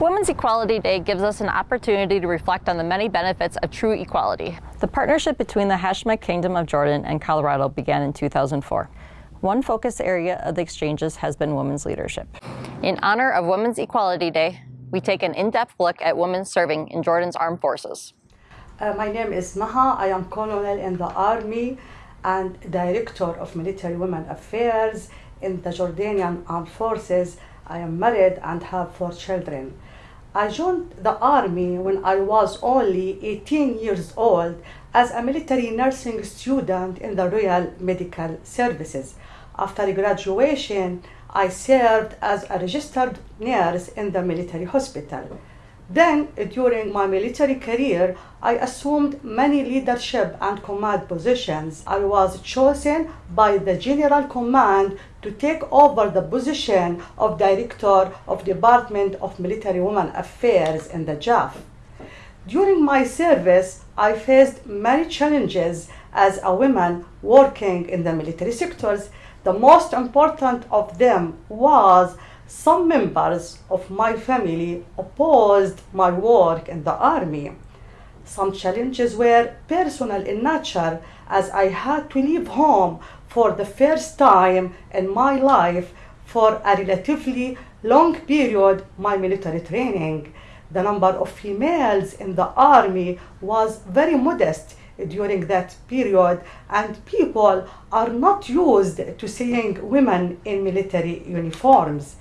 Women's Equality Day gives us an opportunity to reflect on the many benefits of true equality. The partnership between the Hashemite Kingdom of Jordan and Colorado began in 2004. One focus area of the exchanges has been women's leadership. In honor of Women's Equality Day, we take an in-depth look at women serving in Jordan's armed forces. Uh, my name is Maha. I am colonel in the army and director of military women affairs in the Jordanian armed forces. I am married and have four children. I joined the army when I was only 18 years old as a military nursing student in the Royal Medical Services. After graduation, I served as a registered nurse in the military hospital. Then, during my military career, I assumed many leadership and command positions. I was chosen by the General Command to take over the position of Director of Department of Military Women Affairs in the JAF. During my service, I faced many challenges as a woman working in the military sectors. The most important of them was some members of my family opposed my work in the army. Some challenges were personal in nature as I had to leave home for the first time in my life for a relatively long period my military training. The number of females in the army was very modest during that period and people are not used to seeing women in military uniforms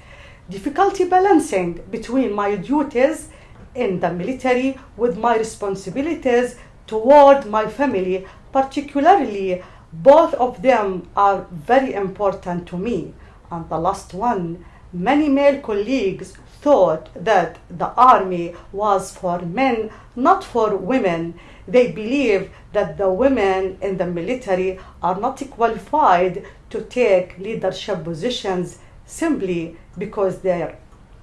difficulty balancing between my duties in the military with my responsibilities toward my family, particularly both of them are very important to me. And the last one, many male colleagues thought that the army was for men, not for women. They believe that the women in the military are not qualified to take leadership positions simply because they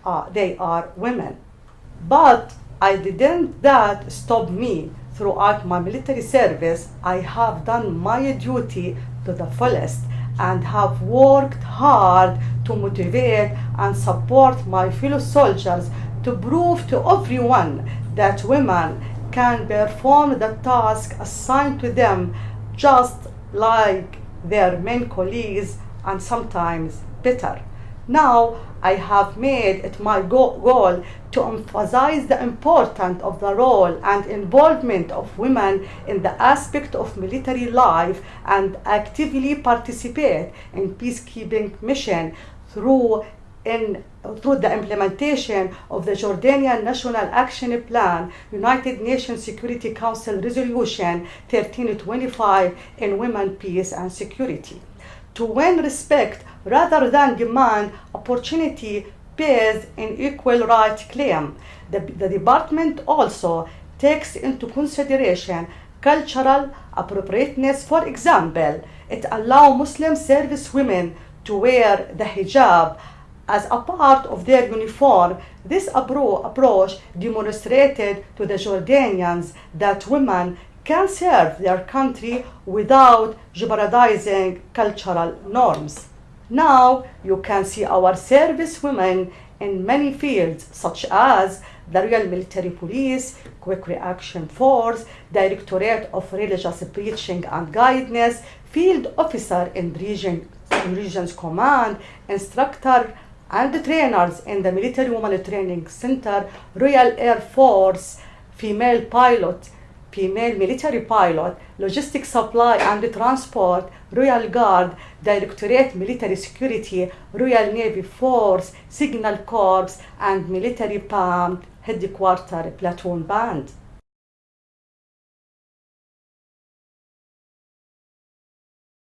are, they are women. But I didn't that stop me throughout my military service. I have done my duty to the fullest and have worked hard to motivate and support my fellow soldiers to prove to everyone that women can perform the task assigned to them just like their men colleagues and sometimes better. Now I have made it my goal to emphasize the importance of the role and involvement of women in the aspect of military life and actively participate in peacekeeping mission through in through the implementation of the Jordanian National Action Plan, United Nations Security Council Resolution 1325 in women, peace and security. To win respect rather than demand opportunity pays an equal right claim. The, the department also takes into consideration cultural appropriateness. For example, it allows Muslim service women to wear the hijab as a part of their uniform. This approach demonstrated to the Jordanians that women can serve their country without jeopardizing cultural norms. Now you can see our service women in many fields such as the Royal Military Police, Quick Reaction Force, Directorate of Religious Preaching and Guidance, Field Officer in, region, in Regions Command, Instructor and trainers in the Military Women Training Center, Royal Air Force, Female Pilot, female military pilot, logistics supply and transport, Royal Guard, Directorate Military Security, Royal Navy Force, Signal Corps, and Military PAM Headquarter Platoon Band.